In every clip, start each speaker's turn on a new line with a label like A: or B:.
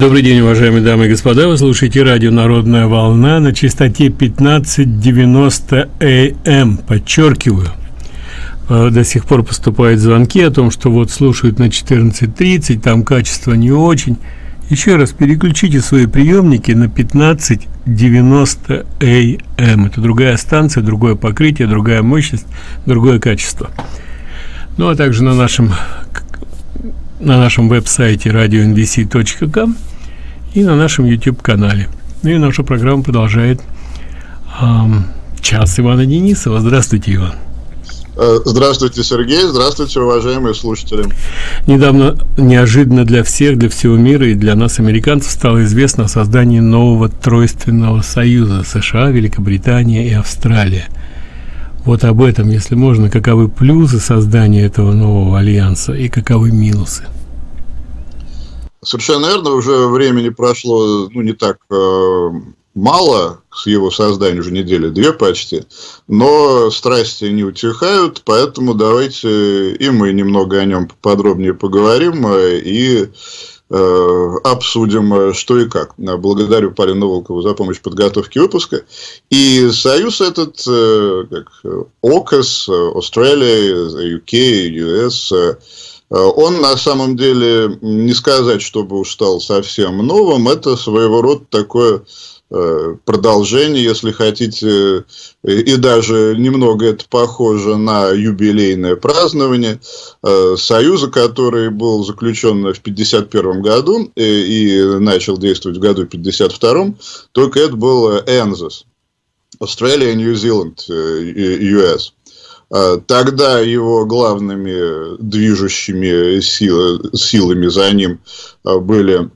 A: Добрый день, уважаемые дамы и господа. Вы слушаете радио «Народная волна» на частоте 1590 АМ. Подчеркиваю, э, до сих пор поступают звонки о том, что вот слушают на 14.30, там качество не очень. Еще раз переключите свои приемники на 1590 АМ. Это другая станция, другое покрытие, другая мощность, другое качество. Ну а также на нашем на нашем веб-сайте radionvc.com и на нашем YouTube-канале. Ну и наша программа продолжает эм, час Ивана Денисова. Здравствуйте, Иван.
B: Э, здравствуйте, Сергей. Здравствуйте, уважаемые слушатели.
A: Недавно, неожиданно для всех, для всего мира и для нас, американцев, стало известно о создании нового тройственного союза США, Великобритания и Австралия. Вот об этом, если можно, каковы плюсы создания этого нового альянса и каковы минусы.
B: Совершенно верно, уже времени прошло ну, не так э, мало с его создания, уже недели две почти, но страсти не утихают, поэтому давайте и мы немного о нем подробнее поговорим э, и э, обсудим, э, что и как. Благодарю Полину Волкову за помощь в подготовке выпуска. И союз этот, э, как ОКОС, Австралия, UK, US, Э, он на самом деле, не сказать, чтобы уж стал совсем новым, это своего рода такое э, продолжение, если хотите, и даже немного это похоже на юбилейное празднование э, Союза, который был заключен в 1951 году и начал действовать в году 1952, только это был ЭНЗИС, Australia, New Zealand, US. А, тогда его главными движущими сил, силами за ним а, были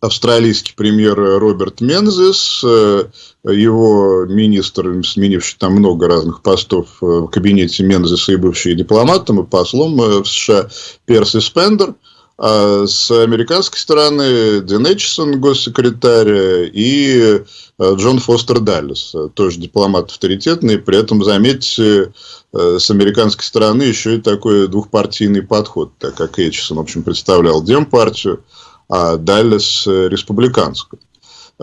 B: австралийский премьер Роберт Мензис, э, его министр, сменивший там много разных постов в кабинете Мензиса и бывший дипломатом и послом в США Перси Спендер – а с американской стороны Дэн Эчисон, госсекретарь, и Джон Фостер Даллес, тоже дипломат авторитетный. При этом, заметьте, с американской стороны еще и такой двухпартийный подход, так как Эчисон, в общем, представлял Демпартию, а Даллес – республиканскую.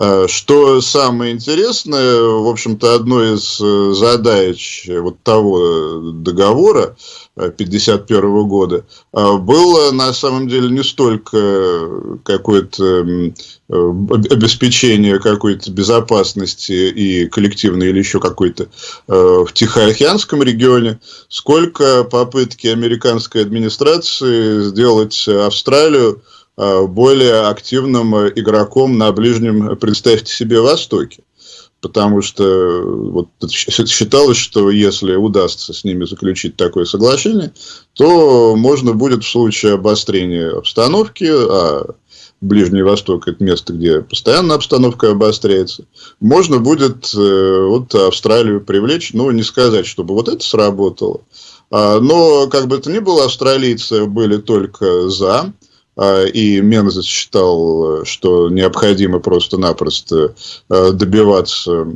B: Э, что самое интересное, в общем-то, одной из э, задач вот того договора 1951 года было на самом деле не столько какое-то обеспечение какой-то безопасности и коллективной или еще какой-то э, в Тихоокеанском регионе, сколько попытки американской администрации сделать Австралию Э, более активным игроком на ближнем, представьте себе, Востоке. Потому что э, вот, считалось, что если удастся с ними заключить такое соглашение, то можно будет в случае обострения обстановки, а Ближний Восток – это место, где постоянно обстановка обостряется, можно будет э, вот Австралию привлечь, ну, не сказать, чтобы вот это сработало, а, но, как бы то ни было, австралийцы были только за, и Мензес считал, что необходимо просто-напросто а, добиваться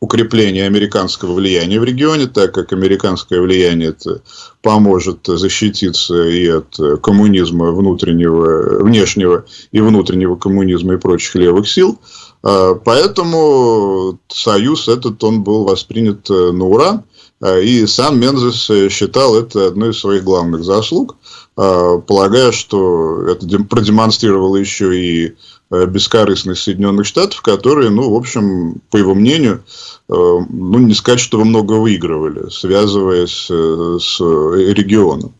B: укрепления американского влияния в регионе, так как американское влияние это поможет защититься и от коммунизма внутреннего, внешнего и внутреннего коммунизма и прочих левых сил. А, поэтому союз этот он был воспринят на ура. И сам Мензес считал это одной из своих главных заслуг. А, полагая, что это продемонстрировало еще и э, бескорыстность Соединенных Штатов, которые, ну, в общем, по его мнению, э, ну, не сказать, что много выигрывали, связываясь э, с регионом.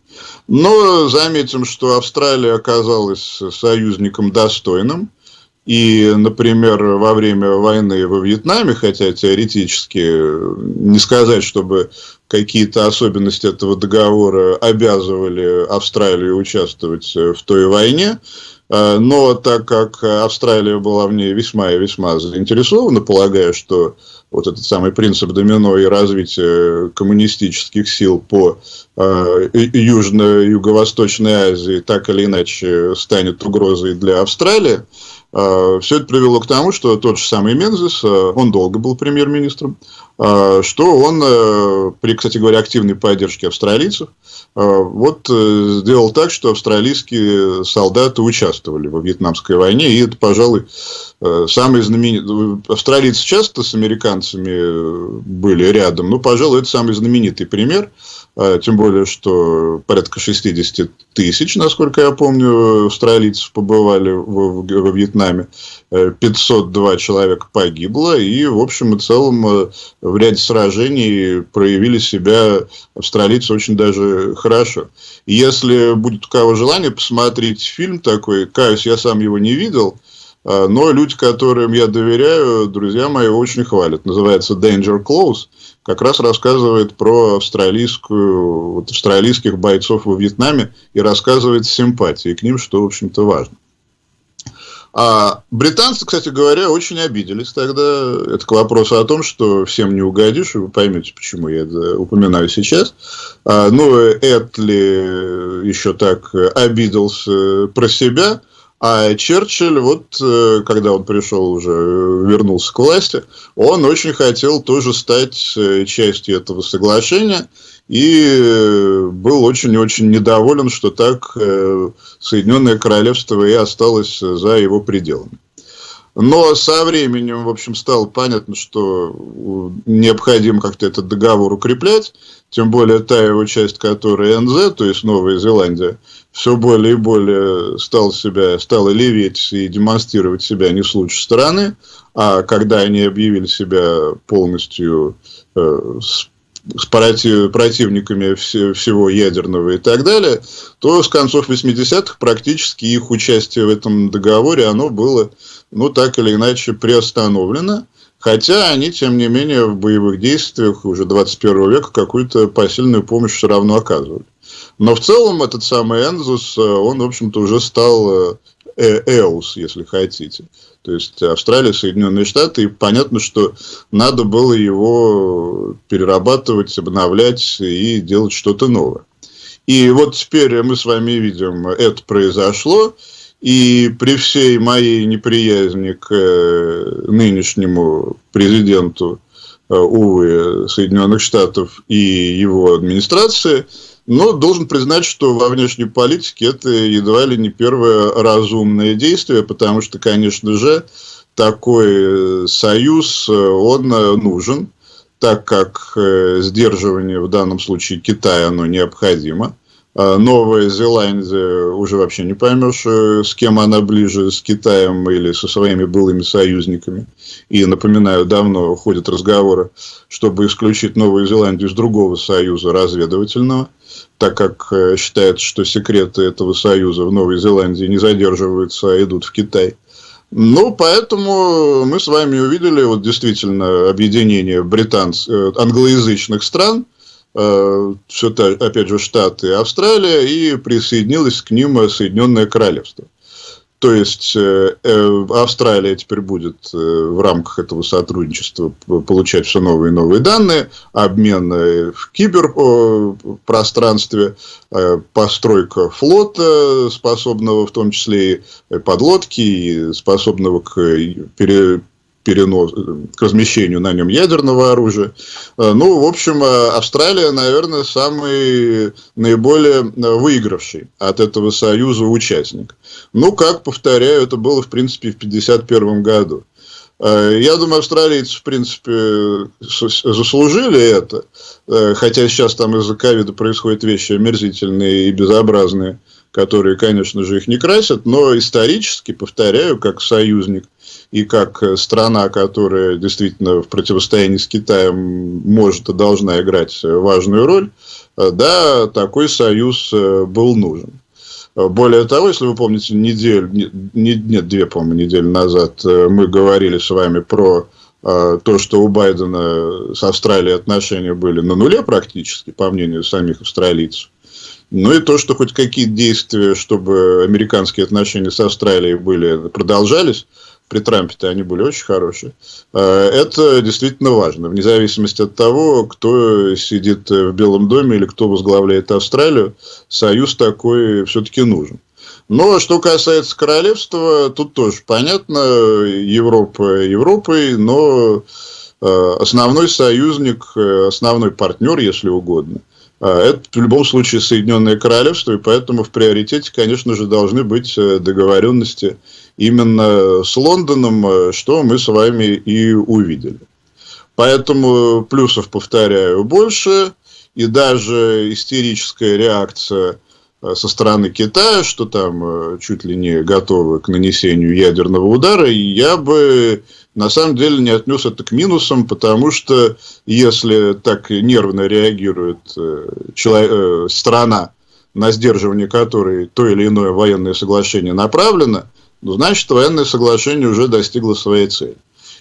B: Но заметим, что Австралия оказалась союзником достойным. И, например, во время войны во Вьетнаме, хотя теоретически не сказать, чтобы какие-то особенности этого договора обязывали Австралию участвовать в той войне, э, но так как Австралия была в ней весьма и весьма заинтересована, полагая, что вот этот самый принцип домино и развитие коммунистических сил по э, Южно-Юго-Восточной Азии так или иначе станет угрозой для Австралии, Все это привело к тому, что тот же самый Мензис, он долго был премьер-министром, что он, при, кстати говоря, активной поддержке австралийцев, вот сделал так, что австралийские солдаты участвовали во Вьетнамской войне, и это, пожалуй, самый знаменитый... Австралийцы часто с американцами были рядом, но, пожалуй, это самый знаменитый пример – тем более, что порядка 60 тысяч, насколько я помню, австралийцев побывали во Вьетнаме. 502 э, человека погибло. И, в общем и целом, э, в ряде сражений проявили себя австралийцы очень даже хорошо. Если будет у кого желание посмотреть фильм такой, каюсь, я сам его не видел, а, но люди, которым я доверяю, друзья мои, очень хвалят. Называется Danger Close как раз рассказывает про австралийскую, вот, австралийских бойцов во Вьетнаме и рассказывает симпатии к ним, что, в общем-то, важно. А британцы, кстати говоря, очень обиделись тогда. Это к вопросу о том, что всем не угодишь, и вы поймете, почему я это упоминаю сейчас. А, ну, Этли еще так обиделся про себя – а Черчилль, вот э, когда он пришел уже, э, вернулся к власти, он очень хотел тоже стать э, частью этого соглашения и был очень-очень недоволен, что так Соединенное Королевство и осталось за его пределами. Но со временем, в общем, стало понятно, что необходимо как-то этот договор укреплять, тем более та его часть, которая НЗ, то есть Новая Зеландия, все более и более стал себя, стала леветь и демонстрировать себя не с лучшей стороны, а когда они объявили себя полностью э, с с противниками всего ядерного и так далее, то с концов 80-х практически их участие в этом договоре, оно было, ну, так или иначе приостановлено. Хотя они, тем не менее, в боевых действиях уже 21 века какую-то посильную помощь все равно оказывали. Но в целом этот самый Энзус, он, в общем-то, уже стал э, ЭУС, если хотите. То есть Австралия, Соединенные Штаты, и понятно, что надо было его перерабатывать, обновлять и делать что-то новое. И вот теперь мы с вами видим, это произошло, и при всей моей неприязни к э, нынешнему президенту, э, увы, Соединенных Штатов и его администрации – но должен признать, что во внешней политике это едва ли не первое разумное действие, потому что, конечно же, такой э, союз, э, он э, нужен, так как сдерживание в данном случае Китая, оно необходимо. А Новая Зеландия уже вообще не поймешь, с кем она ближе, с Китаем или со своими былыми союзниками. И, напоминаю, давно ходят разговоры, чтобы исключить Новую Зеландию из другого союза разведывательного – так как э, считается, что секреты этого союза в Новой Зеландии не задерживаются, а идут в Китай. Ну, поэтому мы с вами увидели вот действительно объединение британц... Э, англоязычных стран, э, все та, опять же, Штаты и Австралия, и присоединилось к ним Соединенное Королевство. То есть э, э, Австралия теперь будет э, в рамках этого сотрудничества получать все новые и новые данные, обмен в киберпространстве, постройка флота, способного в том числе и подлодки, и способного к пере, перенос, к размещению на нем ядерного оружия. Э, ну, в общем, э, Австралия, наверное, самый наиболее э, выигравший от этого союза участник. Ну, как, повторяю, это было, в принципе, в 1951 году. Я думаю, австралийцы, в принципе, заслужили это, хотя сейчас там из-за ковида происходят вещи омерзительные и безобразные, которые, конечно же, их не красят, но исторически, повторяю, как союзник и как э, страна, которая действительно в противостоянии с Китаем может и должна играть важную роль, э, да, такой союз э, был нужен. Более того, если вы помните, неделю, не, нет, две, по-моему, недели назад мы говорили с вами про то, что у Байдена с Австралией отношения были на нуле практически, по мнению самих австралийцев. Ну и то, что хоть какие-то действия, чтобы американские отношения с Австралией были, продолжались, при Трампе-то они были очень хорошие. А, это действительно важно, вне зависимости от того, кто сидит в Белом доме или кто возглавляет Австралию, союз такой все-таки нужен. Но что касается королевства, тут тоже понятно, Европа Европой, но э, основной союзник, э, основной партнер, если угодно, э, это в любом случае Соединенное Королевство, и поэтому в приоритете, конечно же, должны быть договоренности именно с Лондоном, что мы с вами и увидели. Поэтому плюсов, повторяю, больше, и даже истерическая реакция Э, со стороны Китая, что там э, чуть ли не готовы к нанесению ядерного удара, я бы на самом деле не отнес это к минусам, потому что если так нервно реагирует э, человек, страна, на сдерживание которой то или иное военное соглашение направлено, значит, военное соглашение уже достигло своей цели.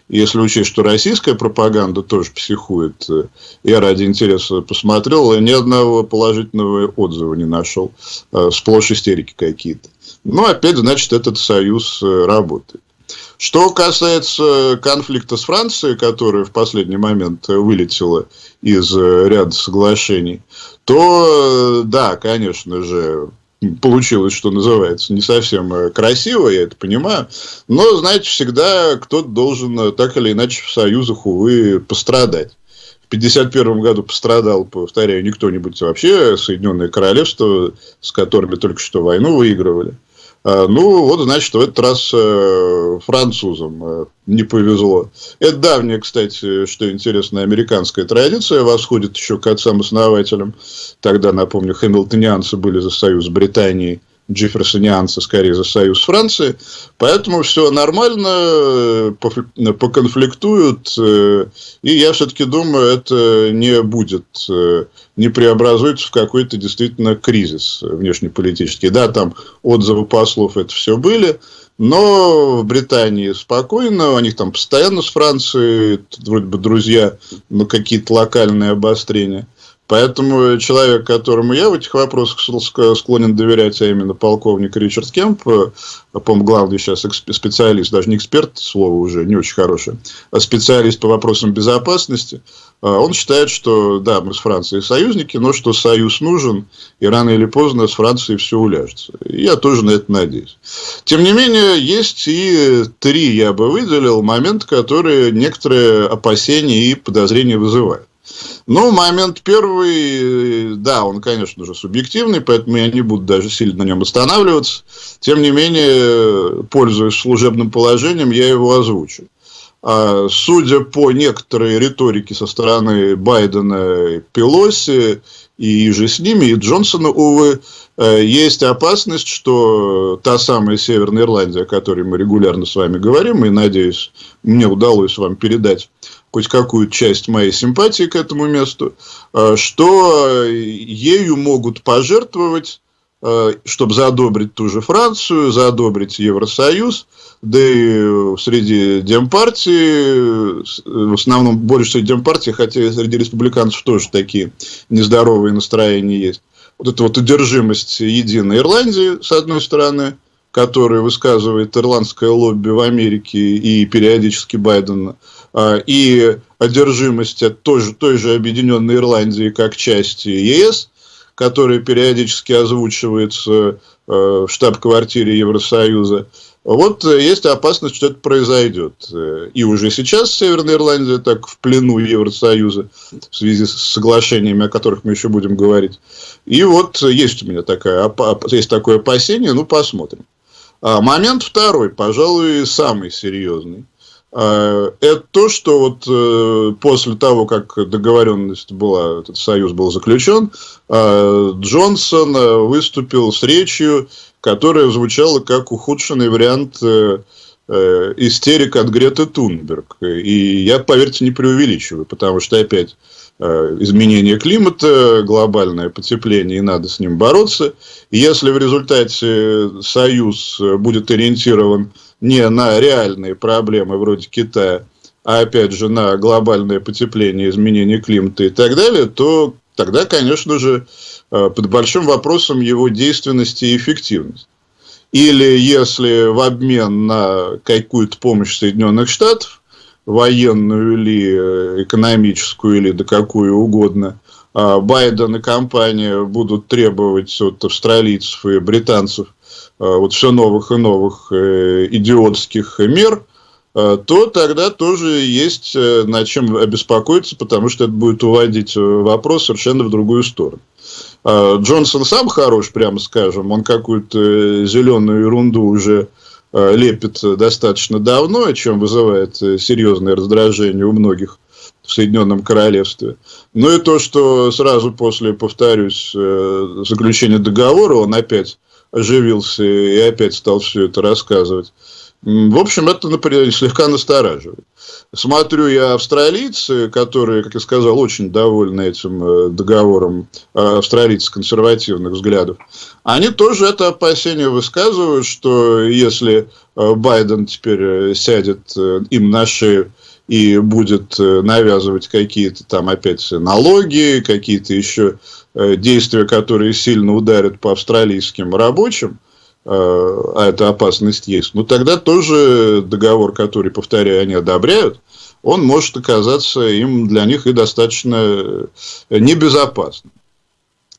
B: Если учесть, что российская пропаганда тоже психует, э, я ради интереса посмотрел, ни одного положительного отзыва не нашел. Э, сплошь истерики какие-то. Но опять, значит, этот союз э, работает. Что касается конфликта с Францией, которая в последний момент вылетела из ряда соглашений, то да, конечно же, получилось, что называется, не совсем э, красиво, я это понимаю. Но, знаете, всегда кто-то должен э, так или иначе в союзах, увы, пострадать. В 1951 году пострадал, повторяю, не кто-нибудь вообще, Соединенное Королевство, с которыми только что войну выигрывали. А, ну, вот, значит, в этот раз э, французам э, не повезло. Это давняя, кстати, что интересно, американская традиция восходит еще к отцам-основателям. Тогда, напомню, хэмилтонианцы были за союз Британии – джефферсонианцы скорее за союз Франции. Поэтому все нормально, поконфликтуют. Э, и я все-таки думаю, это не будет, э, не преобразуется в какой-то действительно кризис внешнеполитический. Да, там отзывы послов это все были. Но в Британии спокойно, у них там постоянно с Францией, вроде бы друзья, но какие-то локальные обострения. Поэтому человек, которому я в этих вопросах склонен доверять, а именно полковник Ричард Кемп, э, по-моему, главный сейчас специалист, даже не эксперт, слово уже не очень хорошее, а специалист по вопросам безопасности, э, он считает, что да, мы с Францией союзники, но что союз нужен, и рано или поздно с Францией все уляжется. И я тоже на это надеюсь. Тем не менее, есть и три, я бы выделил, момента, которые некоторые опасения и подозрения вызывают. Ну, момент первый, да, он, конечно же, субъективный, поэтому я не буду даже сильно на нем останавливаться. Тем не менее, пользуясь служебным положением, я его озвучу. А, судя по некоторой риторике со стороны Байдена, Пелоси и же с ними, и Джонсона, увы, э, есть опасность, что та самая Северная Ирландия, о которой мы регулярно с вами говорим, и, надеюсь, мне удалось вам передать хоть какую часть моей симпатии к этому месту, э, что ею могут пожертвовать, э, чтобы задобрить ту же Францию, задобрить Евросоюз, да и среди демпартии, в основном больше среди демпартии, хотя среди республиканцев тоже такие нездоровые настроения есть. Вот эта вот одержимость единой Ирландии, с одной стороны, которую высказывает ирландское лобби в Америке и периодически Байден, а, и одержимость от той же, той же Объединенной Ирландии как части ЕС, которая периодически озвучивается э, в штаб-квартире Евросоюза, вот есть опасность, что это произойдет. И уже сейчас Северная Ирландия так в плену Евросоюза в связи с соглашениями, о которых мы еще будем говорить. И вот есть у меня такая, есть такое опасение, ну посмотрим. А момент второй, пожалуй, самый серьезный. А, это то, что вот э, после того, как договоренность была, этот союз был заключен, а, Джонсон э, выступил с речью, которая звучала как ухудшенный вариант э, истерик от Греты Тунберг. И я, поверьте, не преувеличиваю, потому что опять изменение климата, глобальное потепление, и надо с ним бороться. И если в результате союз будет ориентирован не на реальные проблемы вроде Китая, а опять же на глобальное потепление, изменение климата и так далее, то тогда, конечно же, э, под большим вопросом его действенности и эффективности. Или если в обмен на какую-то помощь Соединенных Штатов, военную или э, экономическую, или да какую угодно, а Байден и компания будут требовать от австралийцев и британцев – вот все новых и новых идиотских мер, то тогда тоже есть над чем обеспокоиться, потому что это будет уводить вопрос совершенно в другую сторону. Джонсон сам хорош, прямо скажем, он какую-то зеленую ерунду уже лепит достаточно давно, о чем вызывает серьезное раздражение у многих в Соединенном Королевстве. Ну и то, что сразу после, повторюсь, э, заключения договора он опять оживился и опять стал все это рассказывать. В общем, это, например, слегка настораживает. Смотрю я австралийцы, которые, как я сказал, очень довольны этим э, договором, э, австралийцы консервативных взглядов, они тоже это опасение высказывают, что если Байден теперь сядет им на шею и будет э, навязывать какие-то там опять налоги, какие-то еще э, действия, которые сильно ударят по австралийским рабочим, э, а эта опасность есть, ну тогда тоже договор, который, повторяю, они одобряют, он может оказаться им для них и достаточно небезопасным.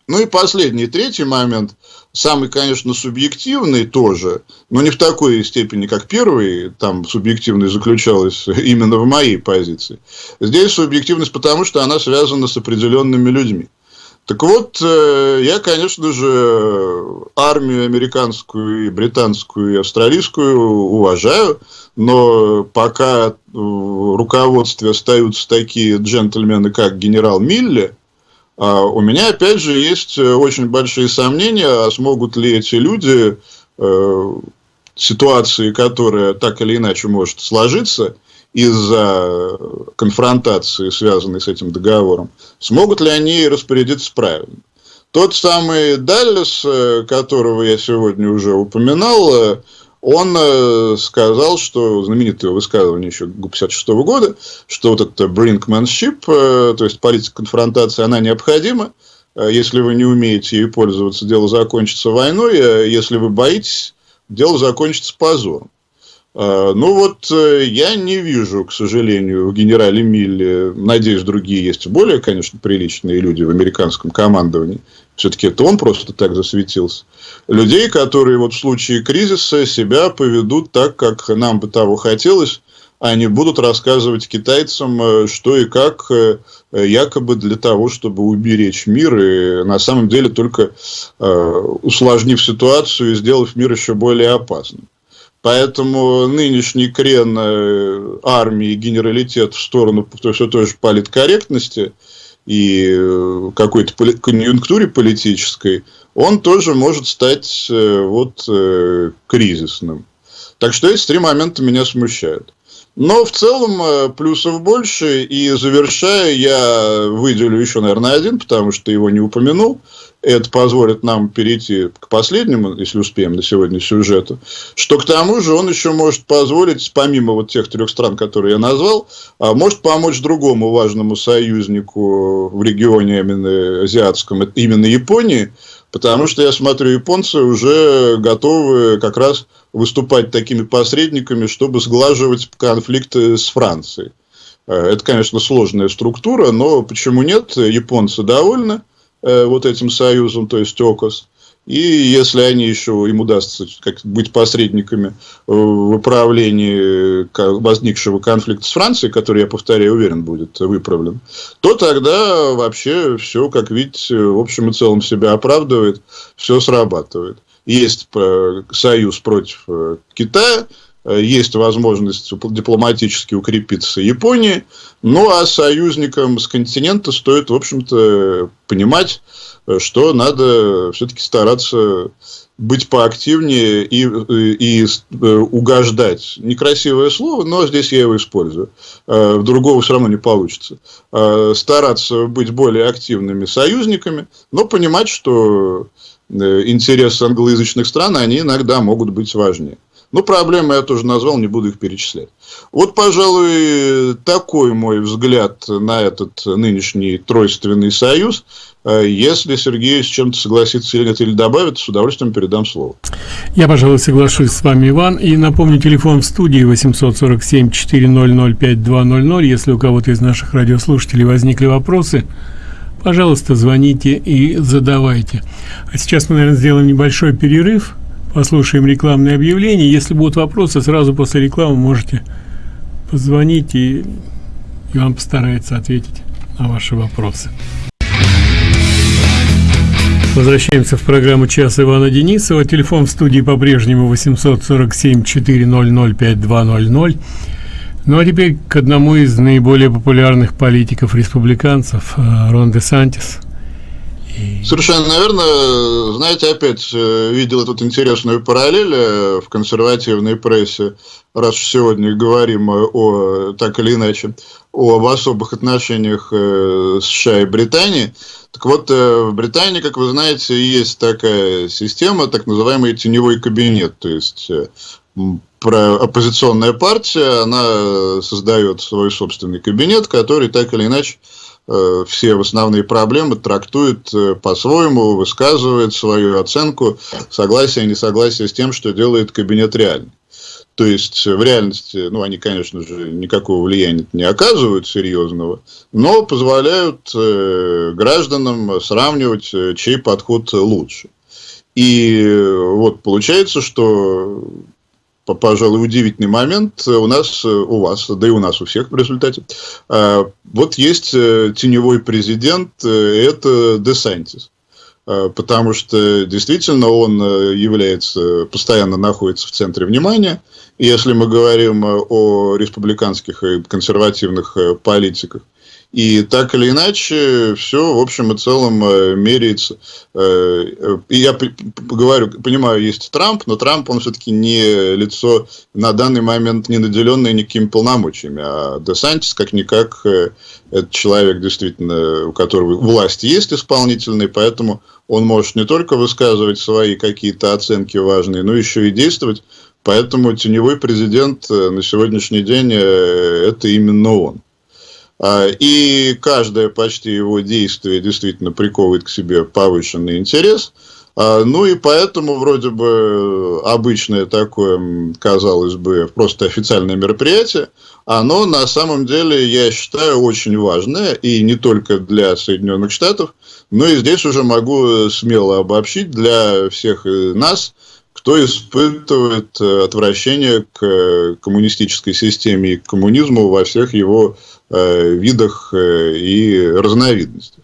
B: Ну и последний, третий момент, самый, конечно, субъективный тоже, но не в такой степени, как первый, там субъективность заключалась именно в моей позиции. Здесь субъективность потому, что она связана с определенными людьми. Так вот, э, я, конечно же, армию американскую, и британскую, и австралийскую уважаю, но пока в руководстве остаются такие джентльмены, как генерал Милли, а у меня, опять же, есть э, очень большие сомнения, а смогут ли эти люди э, ситуации, которая так или иначе может сложиться из-за конфронтации, связанной с этим договором, смогут ли они распорядиться правильно. Тот самый Даллес, э, которого я сегодня уже упоминал, э, он э, сказал, что знаменитое высказывание еще 56 -го года, что вот это brinkmanship, то есть политика конфронтации, она необходима. Если вы не умеете ей пользоваться, дело закончится войной. Если вы боитесь, дело закончится позором. Ну вот я не вижу, к сожалению, в генерале Милле, надеюсь, другие есть более, конечно, приличные люди в американском командовании, все-таки это он просто так засветился. Людей, которые вот в случае кризиса себя поведут так, как нам бы того хотелось, они будут рассказывать китайцам, э, что и как, э, якобы для того, чтобы уберечь мир, и на самом деле только э, усложнив ситуацию и сделав мир еще более опасным. Поэтому нынешний крен армии и генералитет в сторону все той же политкорректности – и э, какой-то конъюнктуре политической, он тоже может стать э, вот, э, кризисным. Так что эти три момента меня смущают. Но в целом плюсов больше. И завершая, я выделю еще, наверное, один, потому что его не упомянул. Это позволит нам перейти к последнему, если успеем, на сегодня сюжету. Что к тому же он еще может позволить, помимо вот тех трех стран, которые я назвал, а, может помочь другому важному союзнику в регионе именно азиатском, именно Японии, потому что я смотрю, японцы уже готовы как раз выступать такими посредниками, чтобы сглаживать конфликты с Францией. Э, это, конечно, сложная структура, но почему нет? Японцы довольны. Э, вот этим союзом, то есть ОКОС. И если они еще, им удастся как, быть посредниками в управлении возникшего конфликта с Францией, который, я повторяю, уверен, будет выправлен, то тогда вообще все, как видите, в общем и целом себя оправдывает, все срабатывает. Есть э, союз против э, Китая, Э, есть возможность дипломатически укрепиться Японии. Ну, а союзникам с континента стоит, в общем-то, понимать, э, что надо все-таки стараться быть поактивнее и, и, и э, угождать. Некрасивое слово, но здесь я его использую. Другого все равно не получится. Стараться быть более активными союзниками, но понимать, что интересы англоязычных стран, они иногда могут быть важнее. Ну, проблемы я тоже назвал, не буду их перечислять. Вот, пожалуй, такой мой взгляд на этот нынешний тройственный союз. Э, если Сергей с чем-то согласится или нет, или добавит, с удовольствием передам слово.
A: Я, пожалуй, соглашусь с вами, Иван. И напомню, телефон в студии 847-400-5200. Если у кого-то из наших радиослушателей возникли вопросы, пожалуйста, звоните и задавайте. А сейчас мы, наверное, сделаем небольшой перерыв послушаем рекламное объявление. Если будут вопросы, сразу после рекламы можете позвонить, и, и вам постарается ответить на ваши вопросы. Возвращаемся в программу «Час Ивана Денисова». Телефон в студии по-прежнему 847-400-5200. Ну а теперь к одному из наиболее популярных политиков-республиканцев, э, Рон де Сантис.
B: Совершенно наверное. Знаете, опять э, видел тут интересную параллель э, в консервативной прессе, раз сегодня говорим о, так или иначе, об особых отношениях США и Британии. Так вот, в Британии, как вы знаете, есть такая система, так называемый теневой кабинет. То есть про оппозиционная партия, она создает свой собственный кабинет, который так или иначе э, все основные проблемы трактует э, по-своему, высказывает свою оценку, согласие, несогласие с тем, что делает кабинет реальный. То есть, в реальности, ну, они, конечно же, никакого влияния не оказывают серьезного, но позволяют э, гражданам сравнивать, э, чей подход лучше. И вот получается, что пожалуй, удивительный момент у нас, у вас, да и у нас у всех в результате. А, вот есть э, теневой президент, э, это Десантис. А, потому что действительно он э, является, постоянно находится в центре внимания. И если мы говорим о республиканских и консервативных политиках, и так или иначе, все, в общем и целом, э, меряется. Э, и я говорю, понимаю, есть Трамп, но Трамп, он все-таки не лицо на данный момент не наделенное никакими полномочиями. А Десантис, как-никак, э, это человек, действительно, у которого власть есть исполнительная, поэтому он может не только высказывать свои какие-то оценки важные, но еще и действовать. Поэтому теневой президент на сегодняшний день – это именно он. А, и каждое почти его действие действительно приковывает к себе повышенный интерес. А, ну и поэтому вроде бы обычное такое, казалось бы, просто официальное мероприятие, оно на самом деле, я считаю, очень важное, и не только для Соединенных Штатов, но и здесь уже могу смело обобщить для всех нас, кто испытывает э, отвращение к коммунистической системе и к коммунизму во всех его Э, видах э, и разновидностях.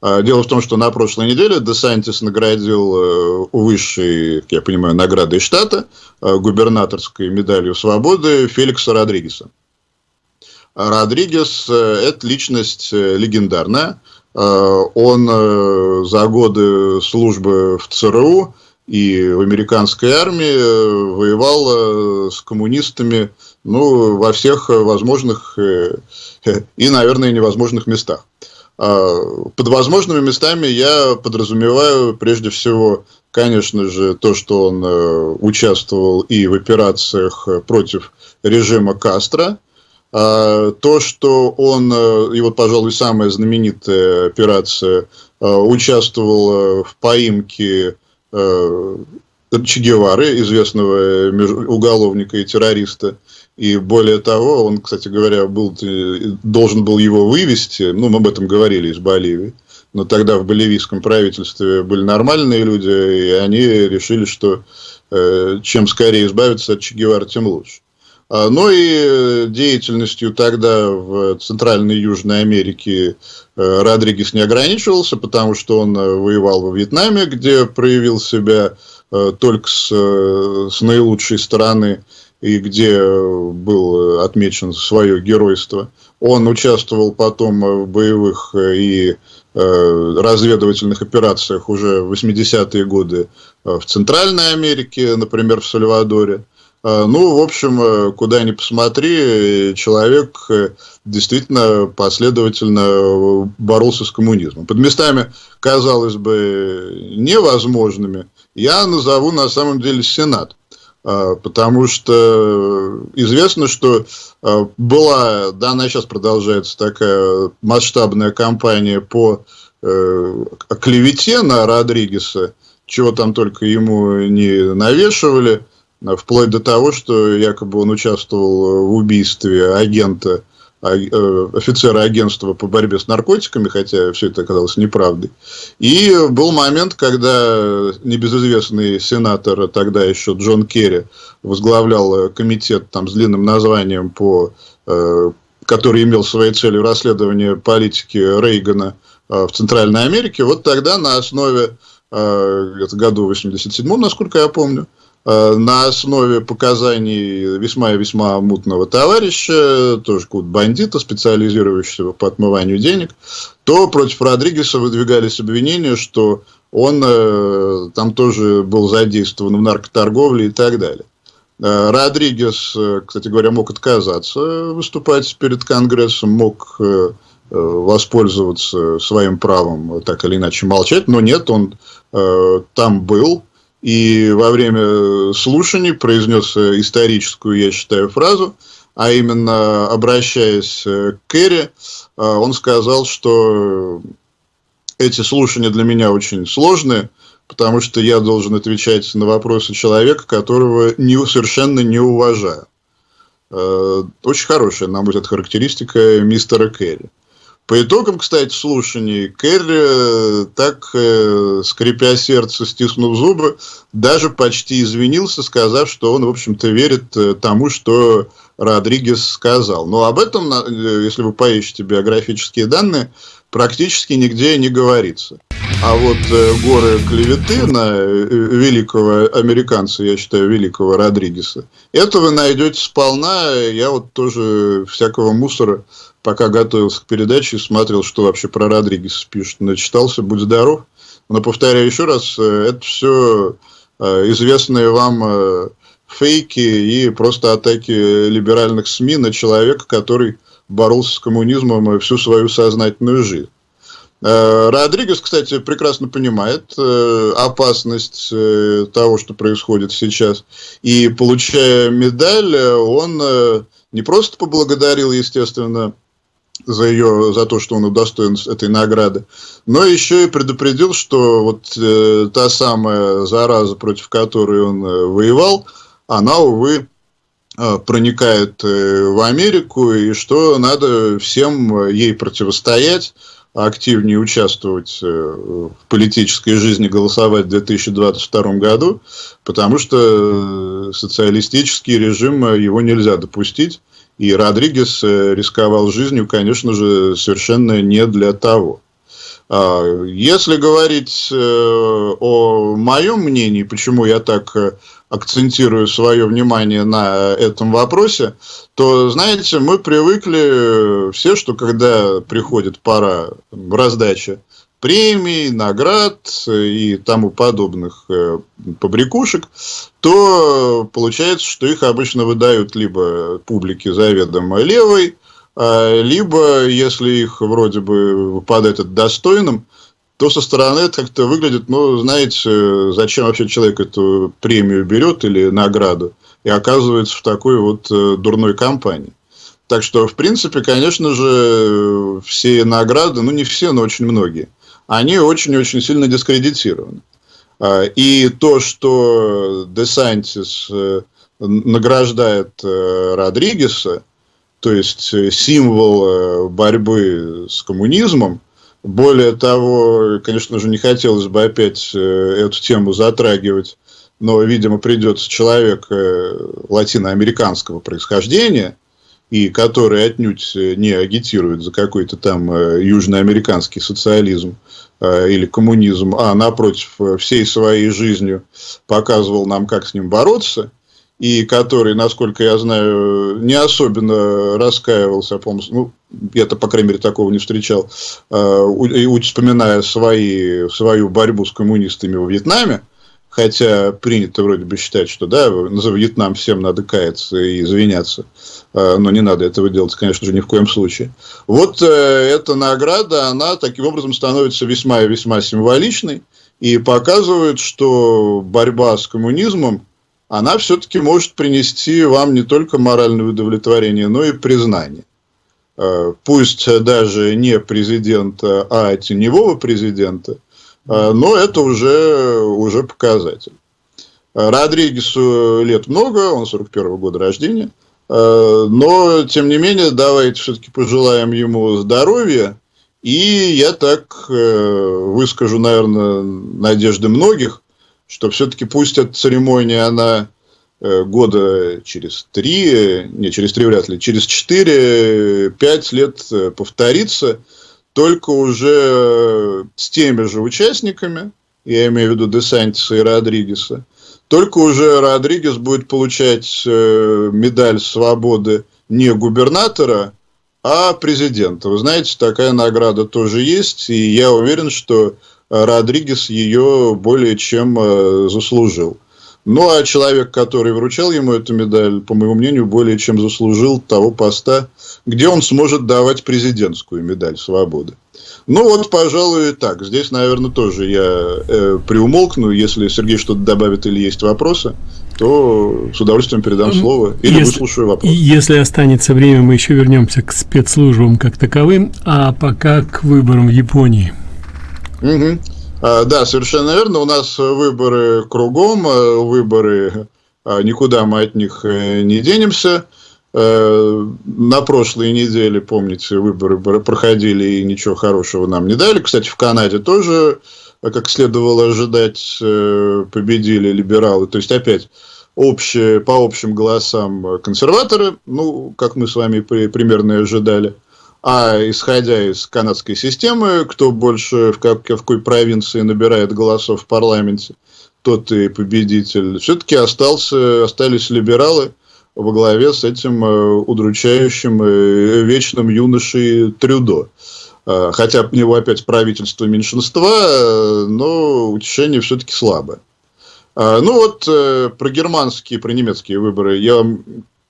B: А дело в том, что на прошлой неделе Десантис наградил э, высшей, как я понимаю, наградой штата, губернаторской медалью свободы Феликса Родригеса. Родригес – это личность легендарная. Он за годы службы в ЦРУ и в американской армии воевал с коммунистами ну, во всех возможных и, наверное, невозможных местах. А, под возможными местами я подразумеваю прежде всего, конечно же, то, что он э, участвовал и в операциях против режима Кастро, а, то, что он, э, и вот, пожалуй, самая знаменитая операция, э, участвовал в поимке Че Гевары, известного уголовника и террориста, и более того, он, кстати говоря, был, должен был его вывести, ну, мы об этом говорили из Боливии, но тогда в боливийском правительстве были нормальные люди, и они решили, что э, чем скорее избавиться от Че Гевара, тем лучше. А, но и деятельностью тогда в Центральной и Южной Америке э, Родригес не ограничивался, потому что он э, воевал во Вьетнаме, где проявил себя. э, только с, с наилучшей стороны и где был отмечен свое геройство. Он участвовал потом в боевых и э, разведывательных операциях уже в 80-е годы в Центральной Америке, например, в Сальвадоре. Э, ну, в общем, куда ни посмотри, человек действительно последовательно боролся с коммунизмом. Под местами, казалось бы, невозможными, я назову на самом деле Сенат. А, потому что известно, что а, была, да, она сейчас продолжается такая масштабная кампания по э, клевете на Родригеса, чего там только ему не навешивали, вплоть до того, что якобы он участвовал в убийстве агента офицера агентства по борьбе с наркотиками, хотя все это оказалось неправдой. И был момент, когда небезызвестный сенатор, тогда еще Джон Керри, возглавлял комитет там, с длинным названием, по, который имел своей целью расследование политики Рейгана в Центральной Америке. Вот тогда на основе, это году 87 насколько я помню, Э, на основе показаний весьма и весьма мутного товарища, тоже какого-то бандита, специализирующегося по отмыванию денег, то против Родригеса выдвигались обвинения, что он э, там тоже был задействован в наркоторговле и так далее. Э, Родригес, кстати говоря, мог отказаться выступать перед Конгрессом, мог воспользоваться своим правом так или иначе молчать, но нет, он там был, и во время слушаний произнес историческую, я считаю, фразу, а именно обращаясь к Керри, он сказал, что эти слушания для меня очень сложные, потому что я должен отвечать на вопросы человека, которого не, совершенно не уважаю. Очень хорошая, на мой взгляд, характеристика мистера Керри. По итогам, кстати, слушаний, Керри, э, так, э, скрипя сердце, стиснув зубы, даже почти извинился, сказав, что он, в общем-то, верит э, тому, что Родригес сказал. Но об этом, если вы поищете биографические данные, практически нигде не говорится. А вот горы клеветы на великого американца, я считаю, великого Родригеса, это вы найдете сполна. Я вот тоже всякого мусора пока готовился к передаче, смотрел, что вообще про Родригеса пишут. Начитался, будь здоров. Но повторяю еще раз, э, это все э, известные вам э, фейки и просто атаки либеральных СМИ на человека, который боролся с коммунизмом всю свою сознательную жизнь. Родригес, кстати, прекрасно понимает опасность того, что происходит сейчас. И получая медаль, он не просто поблагодарил, естественно, за ее, за то, что он удостоен этой награды, но еще и предупредил, что вот э, та самая зараза, против которой он э, воевал, она, увы, э, проникает э, в Америку, и что надо всем ей противостоять, активнее участвовать э, в политической жизни, голосовать в 2022 году, потому что э, социалистический режим, его нельзя допустить. И Родригес э, рисковал жизнью, конечно же, совершенно не для того. А, если говорить э, о моем мнении, почему я так э, акцентирую свое внимание на этом вопросе, то, знаете, мы привыкли все, что когда приходит пора раздачи премий, наград и тому подобных э, побрякушек, то получается, что их обычно выдают либо публике заведомо левой, а, либо, если их вроде бы выпадает это достойным, то со стороны это как-то выглядит, ну, знаете, зачем вообще человек эту премию берет или награду и оказывается в такой вот э, дурной компании. Так что, в принципе, конечно же, все награды, ну, не все, но очень многие – они очень-очень сильно дискредитированы. А, и то, что Десантис э, награждает э, Родригеса, то есть э, символ борьбы с коммунизмом, более того, конечно же, не хотелось бы опять эту тему затрагивать, но, видимо, придется человек латиноамериканского происхождения, и который отнюдь не агитирует за какой-то там южноамериканский социализм, Э, или коммунизм, а напротив э, всей своей жизнью показывал нам, как с ним бороться, и который, насколько я знаю, не особенно раскаивался, по ну, я-то, по крайней мере, такого не встречал, э, вспоминая свои, свою борьбу с коммунистами во Вьетнаме, хотя принято вроде бы считать, что да, за Вьетнам всем надо каяться и извиняться, э, но не надо этого делать, конечно же, ни в коем случае. Вот э, эта награда, она таким образом становится весьма и весьма символичной и показывает, что борьба с коммунизмом, она все-таки может принести вам не только моральное удовлетворение, но и признание. Э, пусть даже не президента, а теневого президента, но это уже, уже показатель. Родригесу лет много, он 41 -го года рождения. Но, тем не менее, давайте все-таки пожелаем ему здоровья. И я так выскажу, наверное, надежды многих, что все-таки пусть эта церемония, она года через три, не, через три вряд ли, через четыре-пять лет повторится, только уже с теми же участниками, я имею в виду Десантиса и Родригеса, только уже Родригес будет получать э, медаль свободы не губернатора, а президента. Вы знаете, такая награда тоже есть, и я уверен, что Родригес ее более чем э, заслужил. Ну, а человек, который вручал ему эту медаль, по моему мнению, более чем заслужил того поста, где он сможет давать президентскую медаль свободы. Ну, вот, пожалуй, так. Здесь, наверное, тоже я э, приумолкну. Если Сергей что-то добавит или есть вопросы, то с удовольствием передам слово или если, выслушаю вопрос.
A: Если останется время, мы еще вернемся к спецслужбам как таковым, а пока к выборам в Японии.
B: Угу. А, да, совершенно верно. У нас выборы кругом, э, выборы, а, никуда мы от них э, не денемся. Э, на прошлой неделе, помните, выборы проходили и ничего хорошего нам не дали. Кстати, в Канаде тоже, как следовало ожидать, победили либералы. То есть, опять, общие, по общим голосам консерваторы, ну, как мы с вами примерно ожидали. А исходя из канадской системы, кто больше в, как, в какой провинции набирает голосов в парламенте, тот и победитель. Все-таки остался, остались либералы во главе с этим э, удручающим э, вечным юношей Трюдо. Э, хотя у него опять правительство меньшинства, но утешение все-таки слабое. Ну вот про германские, про немецкие выборы я вам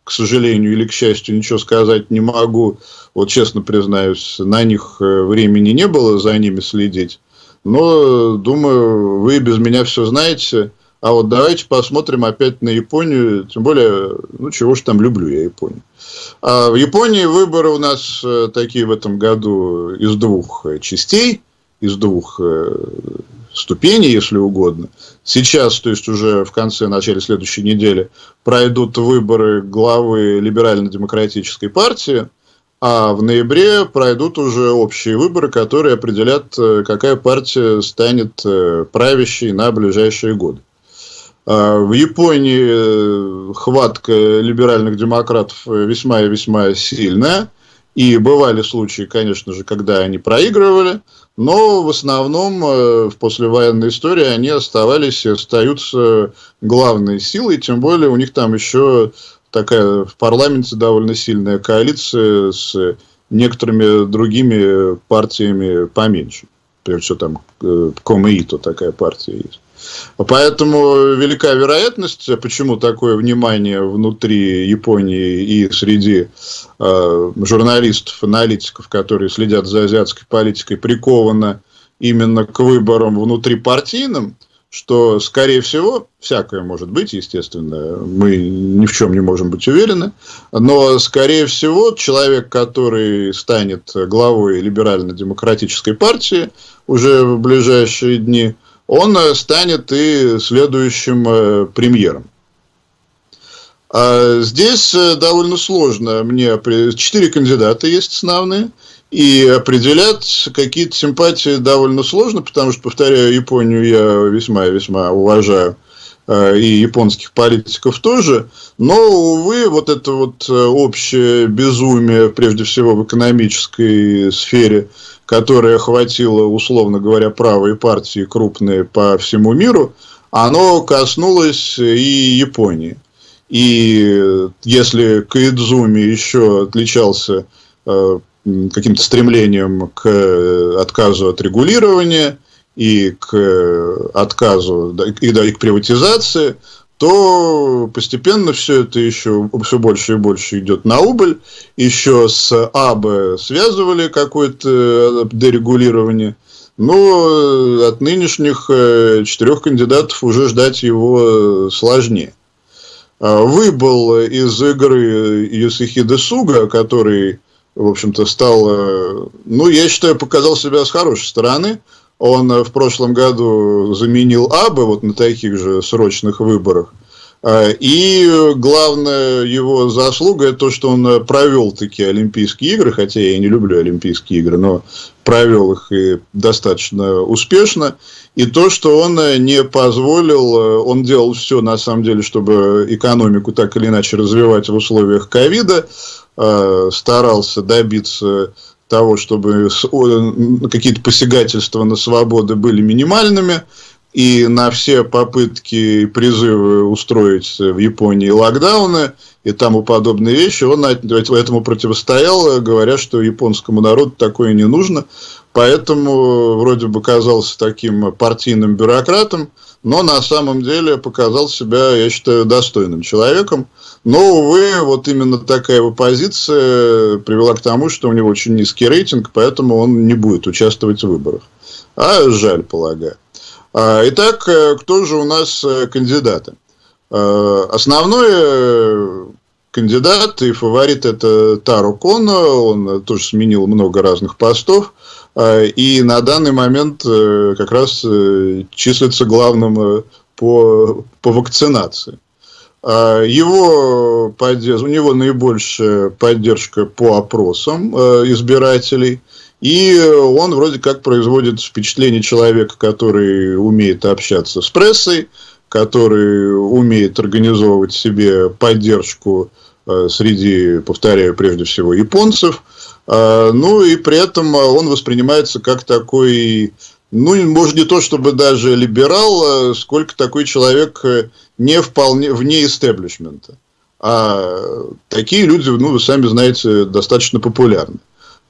B: к сожалению или к счастью, ничего сказать не могу. Вот честно признаюсь, на них времени не было за ними следить. Но, думаю, вы без меня все знаете. А вот давайте посмотрим опять на Японию. Тем более, ну, чего ж там люблю я Японию. А в Японии выборы у нас э, такие в этом году из двух э, частей, из двух ступени, если угодно. Сейчас, то есть уже в конце, начале следующей недели, пройдут выборы главы либерально-демократической партии, а в ноябре пройдут уже общие выборы, которые определят, э, какая партия станет э, правящей на ближайшие годы. А в Японии э, хватка либеральных демократов весьма и весьма сильная. И бывали случаи, конечно же, когда они проигрывали, но в основном э, в послевоенной истории они оставались и остаются главной силой, тем более у них там еще такая в парламенте довольно сильная коалиция с некоторыми другими партиями поменьше. Прежде всего там э, Комеито такая партия есть. Поэтому велика вероятность, почему такое внимание внутри Японии и среди э, журналистов, аналитиков, которые следят за азиатской политикой, приковано именно к выборам внутрипартийным, что, скорее всего, всякое может быть, естественно, мы ни в чем не можем быть уверены, но, скорее всего, человек, который станет главой либерально-демократической партии уже в ближайшие дни, он э, станет и следующим э, премьером. А здесь э, довольно сложно мне... Четыре кандидата есть основные. И определять какие-то симпатии довольно сложно, потому что, повторяю, Японию я весьма и весьма уважаю, и японских политиков тоже. Но, увы, вот это вот общее безумие, прежде всего в экономической сфере, которое охватило, условно говоря, правые партии крупные по всему миру, оно коснулось и Японии. И если Каидзуми еще отличался э, каким-то стремлением к отказу от регулирования и к отказу и, да, и к приватизации, то постепенно все это еще все больше и больше идет на убыль. Еще с АБ связывали какое-то дерегулирование. Но от нынешних э, четырех кандидатов уже ждать его сложнее. А, выбыл из игры Юсихида Суга, который, в общем-то, стал, э, ну, я считаю, показал себя с хорошей стороны. Он в прошлом году заменил Абы вот на таких же срочных выборах. И главная его заслуга – это то, что он провел такие Олимпийские игры, хотя я не люблю Олимпийские игры, но провел их и достаточно успешно. И то, что он не позволил, он делал все на самом деле, чтобы экономику так или иначе развивать в условиях ковида, старался добиться того, чтобы какие-то посягательства на свободы были минимальными, и на все попытки и призывы устроить в Японии локдауны и тому подобные вещи, он этому противостоял, говоря, что японскому народу такое не нужно. Поэтому вроде бы казался таким партийным бюрократом, но на самом деле показал себя, я считаю, достойным человеком. Но, увы, вот именно такая его позиция привела к тому, что у него очень низкий рейтинг, поэтому он не будет участвовать в выборах. А жаль, полагаю. А, итак, э, кто же у нас э, кандидаты? А, основной кандидат и фаворит это Тару Коно, он тоже сменил много разных постов, и на данный момент э, как раз числится главным по, по вакцинации. Его у него наибольшая поддержка по опросам избирателей – и он вроде как производит впечатление человека, который умеет общаться с прессой, который умеет организовывать себе поддержку э, среди, повторяю, прежде всего японцев. Э, ну и при этом он воспринимается как такой, ну, может, не то чтобы даже либерал, а сколько такой человек не вполне вне истеблишмента. А такие люди, ну, вы сами знаете, достаточно популярны.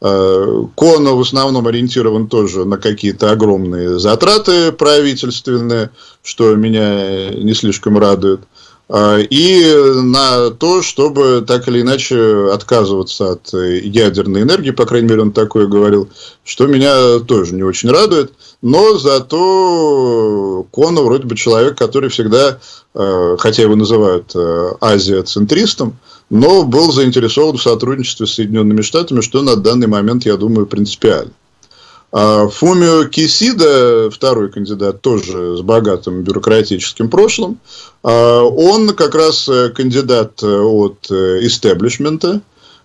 B: Э, Кона в основном ориентирован тоже на какие-то огромные затраты правительственные, что меня не слишком радует. Э, и на то, чтобы так или иначе отказываться от ядерной энергии, по крайней мере, он такое говорил, что меня тоже не очень радует. Но зато Кона вроде бы человек, который всегда, э, хотя его называют азиоцентристом, но был заинтересован в сотрудничестве с Соединенными Штатами, что на данный момент, я думаю, принципиально. А Фумио Кисида, второй кандидат, тоже с богатым бюрократическим прошлым, а он как раз кандидат от истеблишмента,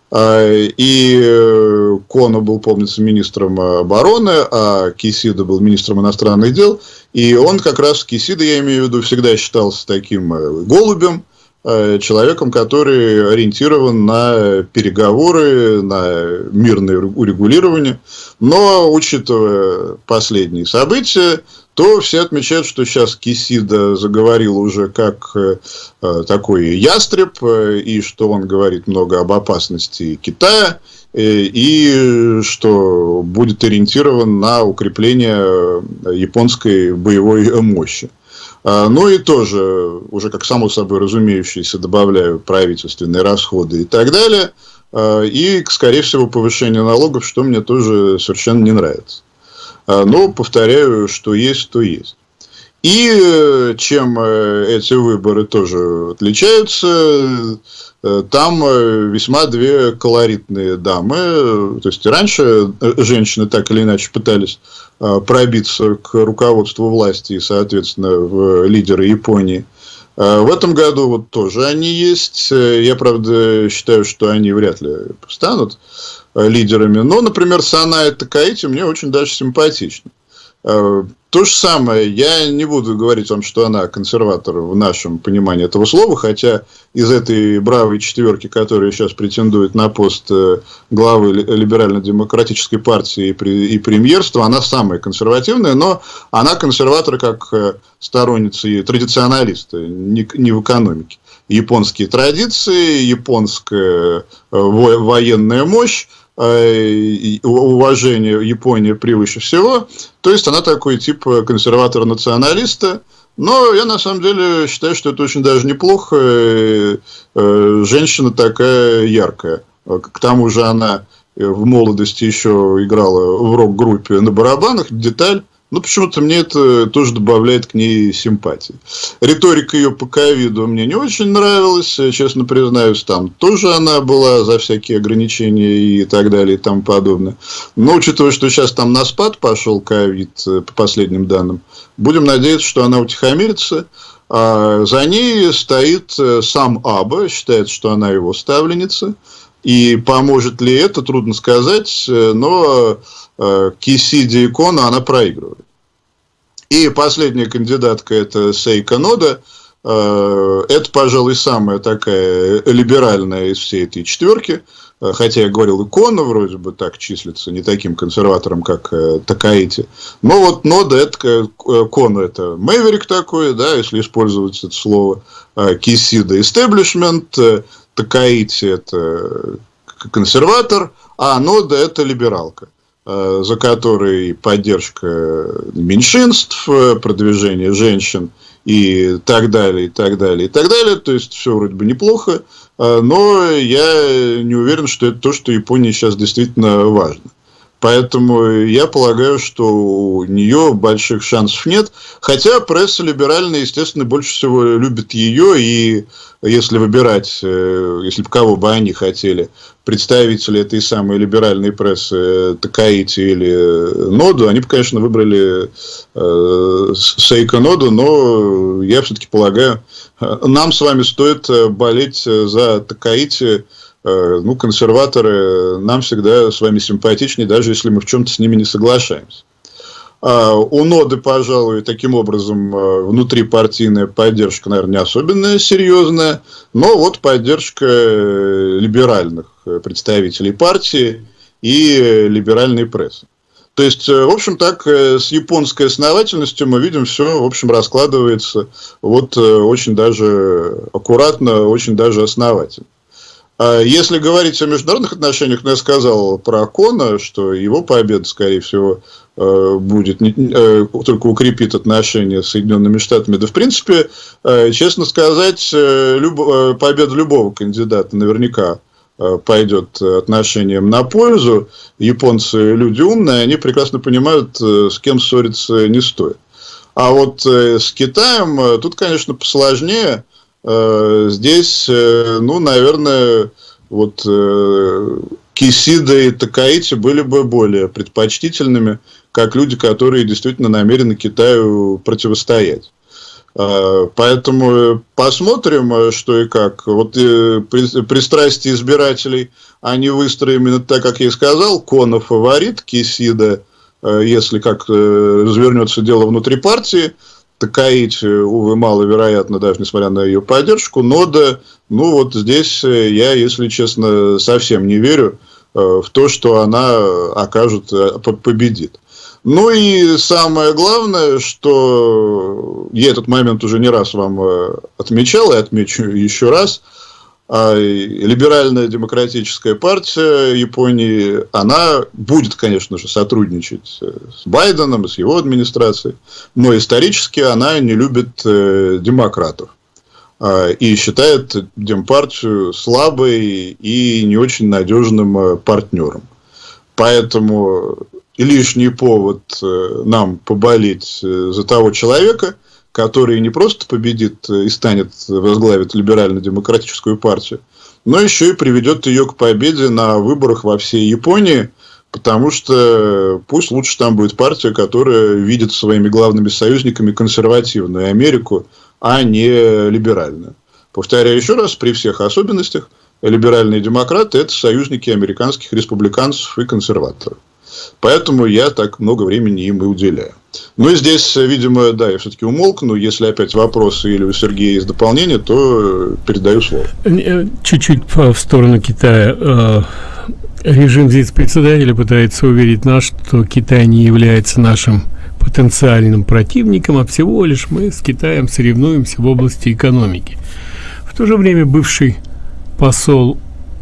B: а, и э, Коно был, помнится, министром обороны, а Кисида был министром иностранных дел. И он как раз, Кисида, я имею в виду, всегда считался таким э, голубем, Э, человеком, который ориентирован на переговоры, на мирное урегулирование. Но, учитывая последние события, то все отмечают, что сейчас Кисида заговорил уже как э, такой ястреб, э, и что он говорит много об опасности Китая, и что будет ориентирован на укрепление японской боевой мощи. А, ну и тоже, уже как само собой разумеющееся, добавляю правительственные расходы и так далее. А, и, скорее всего, повышение налогов, что мне тоже совершенно не нравится. А, но, повторяю, что есть, то есть. И э, чем э, эти выборы тоже отличаются, э, там весьма две колоритные дамы. То есть, раньше женщины так или иначе пытались пробиться к руководству власти и, соответственно, в лидеры Японии. В этом году вот тоже они есть. Я, правда, считаю, что они вряд ли станут лидерами. Но, например, Саная Такаити мне очень даже симпатична. Э, то же самое, я не буду говорить вам, что она консерватор в нашем понимании этого слова, хотя из этой бравой четверки, которая сейчас претендует на пост э, главы либерально-демократической партии и премьерства, она самая консервативная, но она консерватор как э, сторонница и традиционалист, не в экономике. Японские традиции, японская военная мощь, уважение Японии превыше всего. То есть, она такой тип консерватора-националиста. Но я на самом деле считаю, что это очень даже неплохо. Э, э, женщина такая яркая. К тому же она в молодости еще играла в рок-группе на барабанах. Деталь Ну, почему-то мне это тоже добавляет к ней симпатии. Риторика ее по ковиду мне не очень нравилась, честно признаюсь, там тоже она была за всякие ограничения и так далее и тому подобное. Но учитывая, что сейчас там на спад пошел ковид, э, по последним данным, будем надеяться, что она утихомирится. А за ней стоит э, сам Аба, считает, что она его ставленница. И поможет ли это, трудно сказать, э, но э, Кисиди Икона она проигрывает. И последняя кандидатка это Сейка Нода. Э, это, пожалуй, самая такая либеральная из всей этой четверки. Хотя я говорил, икона вроде бы так числится, не таким консерватором, как Такаити. Но вот Нода, это Кона, это Мэверик такой, да, если использовать это слово. Кисида, истеблишмент, Такаити – это консерватор, а Нода – это либералка, э, за которой поддержка меньшинств, продвижение женщин и так далее, и так далее, и так далее. То есть, все вроде бы неплохо, э, но я не уверен, что это то, что Японии сейчас действительно важно. Поэтому я полагаю, что у нее больших шансов нет. Хотя пресса либеральная, естественно, больше всего любит ее. И если выбирать, э, если бы кого бы они хотели, представители этой самой либеральной прессы э, Такаити или э, Ноду, они бы, конечно, выбрали э, Сейка Ноду, но я все-таки полагаю, нам с вами стоит болеть за Такаити, ну, консерваторы нам всегда с вами симпатичнее, даже если мы в чем-то с ними не соглашаемся. А у Ноды, пожалуй, таким образом э, внутрипартийная поддержка, наверное, не особенно серьезная, но вот поддержка э, либеральных представителей партии и либеральной прессы. То есть, в общем, так, с японской основательностью мы видим, все, в общем, раскладывается вот очень даже аккуратно, очень даже основательно. А если говорить о международных отношениях, ну, я сказал про Кона, что его победа, скорее всего, э, будет э, только укрепит отношения с Соединенными Штатами. Да, в принципе, э, честно сказать, победа любого кандидата наверняка пойдет отношениям на пользу. Японцы люди умные, они прекрасно понимают, с кем ссориться не стоит. А вот с Китаем тут, конечно, посложнее. Э, здесь, э, ну, наверное, вот э, Кисида и Такаити были бы более предпочтительными, как люди, которые действительно намерены Китаю противостоять. Поэтому посмотрим, что и как. Вот пристрастие избирателей, они выстроены именно так, как я и сказал. Кона фаворит, Кисида, если как развернется дело внутри партии – Такаить, увы, маловероятно, даже несмотря на ее поддержку. Но да, ну вот здесь э, я, если честно, совсем не верю э, в то, что она окажет, э, победит. Ну и самое главное, что я этот момент уже не раз вам отмечал и отмечу еще раз – либеральная демократическая партия Японии, она будет, конечно же, сотрудничать э, с Байденом с его администрацией, но исторически она не любит э, демократов а, и считает Демпартию слабой и не очень надежным э, партнером. Поэтому лишний повод нам поболеть за того человека – который не просто победит и станет возглавить либерально-демократическую партию, но еще и приведет ее к победе на выборах во всей Японии, потому что пусть лучше там будет партия, которая видит своими главными союзниками консервативную Америку, а не либеральную. Повторяю еще раз, при всех особенностях, либеральные демократы – это союзники американских республиканцев и консерваторов. Поэтому я так много времени им и уделяю. Ну и здесь, видимо, да, я все-таки умолкну. Если опять вопросы или у Сергея есть дополнение, то передаю слово.
A: Э, чуть-чуть в сторону Китая. Э, режим здесь председателя пытается уверить нас, что Китай не является нашим потенциальным противником, а всего лишь мы с Китаем соревнуемся в области экономики. В то же время бывший посол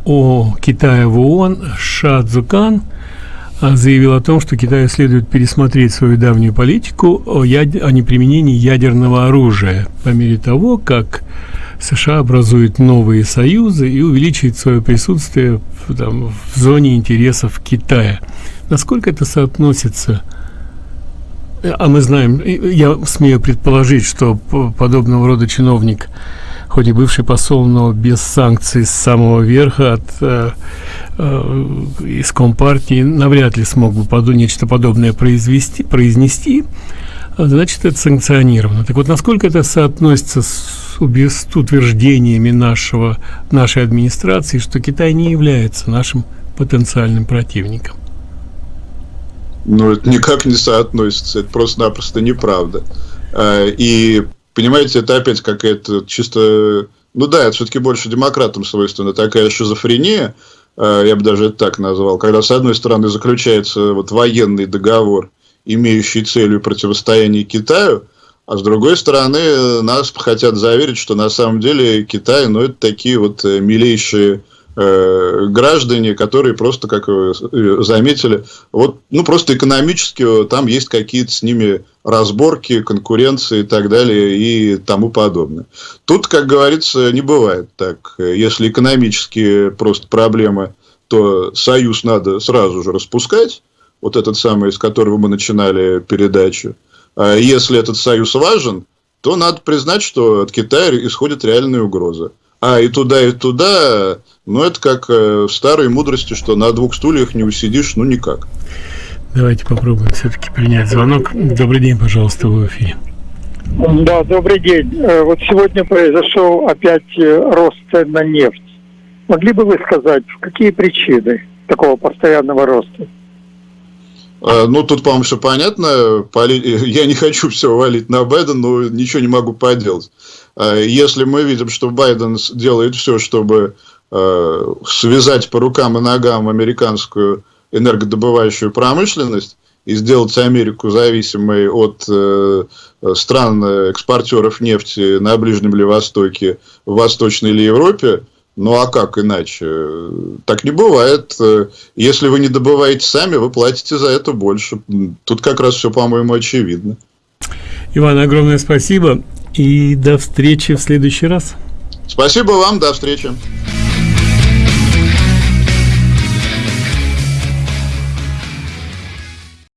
A: о Китая в ООН Ша Цзукан – заявил о том, что Китаю следует пересмотреть свою давнюю политику о, яд... о неприменении ядерного оружия по мере того, как США образует новые союзы и увеличивает свое присутствие в, там, в зоне интересов Китая. Насколько это соотносится а мы знаем, я смею предположить, что подобного рода чиновник, хоть и бывший посол, но без санкций с самого верха от э, э, из компартии, навряд ли смог бы поду нечто подобное произвести, произнести, значит, это санкционировано. Так вот, насколько это соотносится с, с утверждениями нашего, нашей администрации, что Китай не является нашим потенциальным противником?
B: Ну, это никак не соотносится, это просто-напросто неправда. А, и, понимаете, это опять какая-то чисто... Ну да, это все-таки больше демократам свойственно такая шизофрения, а, я бы даже это так назвал, когда, с одной стороны, заключается вот военный договор, имеющий целью противостояние Китаю, а с другой стороны, нас хотят заверить, что на самом деле Китай, ну, это такие вот э, милейшие Э, граждане, которые просто, как вы э, заметили, вот, ну, просто экономически там есть какие-то с ними разборки, конкуренции и так далее и тому подобное. Тут, как говорится, не бывает так. Если экономические просто проблемы, то союз надо сразу же распускать, вот этот самый, с которого мы начинали передачу. А если этот союз важен, то надо признать, что от Китая исходит реальная угроза. А и туда, и туда но это как э, в старой мудрости, что на двух стульях не усидишь, ну никак.
A: Давайте попробуем все-таки принять звонок. Добрый день, пожалуйста, в эфире.
C: Да, добрый день. Э, вот сегодня произошел опять э, рост цен на нефть. Могли бы вы сказать, какие причины такого постоянного роста?
B: Ну, тут, по-моему, все понятно. Я не хочу все валить на Байдена, но ничего не могу поделать. Если мы видим, что Байден делает все, чтобы Э, связать по рукам и ногам американскую энергодобывающую промышленность и сделать Америку зависимой от э, стран экспортеров нефти на Ближнем или Востоке, в Восточной или Европе, ну а как иначе? Так не бывает. Если вы не добываете сами, вы платите за это больше. Тут как раз все, по-моему, очевидно.
A: Иван, огромное спасибо и до встречи в следующий раз.
B: Спасибо вам, до встречи.